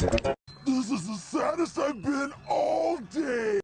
This is the saddest I've been all day.